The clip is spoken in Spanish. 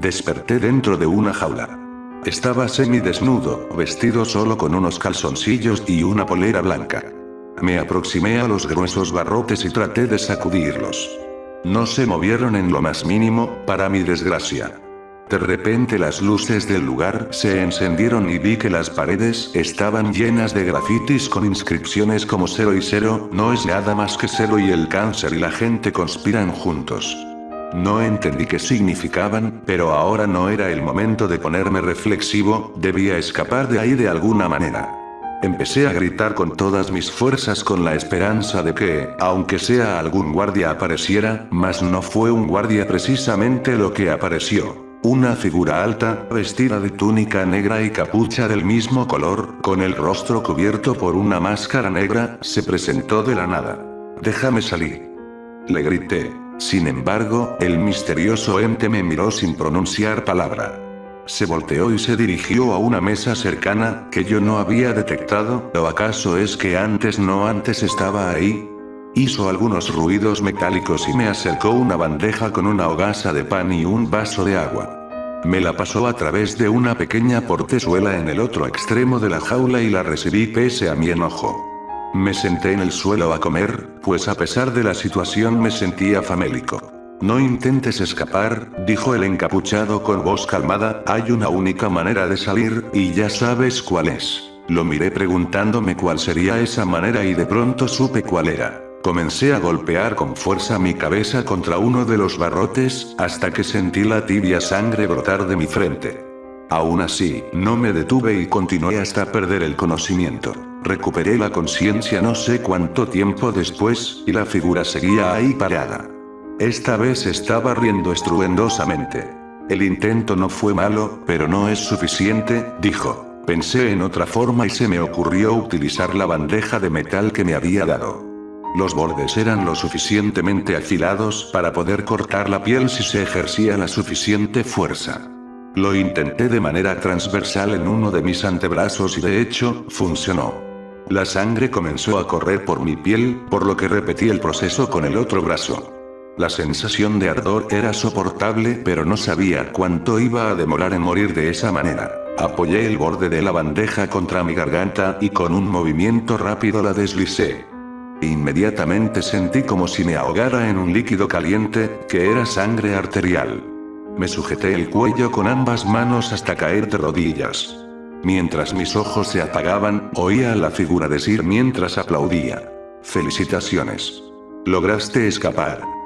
Desperté dentro de una jaula. Estaba semidesnudo, vestido solo con unos calzoncillos y una polera blanca. Me aproximé a los gruesos barrotes y traté de sacudirlos. No se movieron en lo más mínimo, para mi desgracia. De repente las luces del lugar se encendieron y vi que las paredes estaban llenas de grafitis con inscripciones como cero y cero, no es nada más que cero y el cáncer y la gente conspiran juntos. No entendí qué significaban, pero ahora no era el momento de ponerme reflexivo, debía escapar de ahí de alguna manera. Empecé a gritar con todas mis fuerzas con la esperanza de que, aunque sea algún guardia apareciera, mas no fue un guardia precisamente lo que apareció. Una figura alta, vestida de túnica negra y capucha del mismo color, con el rostro cubierto por una máscara negra, se presentó de la nada. Déjame salir. Le grité. Sin embargo, el misterioso ente me miró sin pronunciar palabra. Se volteó y se dirigió a una mesa cercana, que yo no había detectado, ¿o acaso es que antes no antes estaba ahí? Hizo algunos ruidos metálicos y me acercó una bandeja con una hogaza de pan y un vaso de agua. Me la pasó a través de una pequeña portezuela en el otro extremo de la jaula y la recibí pese a mi enojo. Me senté en el suelo a comer, pues a pesar de la situación me sentía famélico. No intentes escapar, dijo el encapuchado con voz calmada, hay una única manera de salir, y ya sabes cuál es. Lo miré preguntándome cuál sería esa manera y de pronto supe cuál era. Comencé a golpear con fuerza mi cabeza contra uno de los barrotes, hasta que sentí la tibia sangre brotar de mi frente. Aún así, no me detuve y continué hasta perder el conocimiento. Recuperé la conciencia no sé cuánto tiempo después, y la figura seguía ahí parada. Esta vez estaba riendo estruendosamente. El intento no fue malo, pero no es suficiente, dijo. Pensé en otra forma y se me ocurrió utilizar la bandeja de metal que me había dado. Los bordes eran lo suficientemente afilados para poder cortar la piel si se ejercía la suficiente fuerza. Lo intenté de manera transversal en uno de mis antebrazos y de hecho, funcionó. La sangre comenzó a correr por mi piel, por lo que repetí el proceso con el otro brazo. La sensación de ardor era soportable pero no sabía cuánto iba a demorar en morir de esa manera. Apoyé el borde de la bandeja contra mi garganta y con un movimiento rápido la deslicé. Inmediatamente sentí como si me ahogara en un líquido caliente, que era sangre arterial. Me sujeté el cuello con ambas manos hasta caer de rodillas. Mientras mis ojos se apagaban, oía a la figura decir mientras aplaudía. Felicitaciones. Lograste escapar.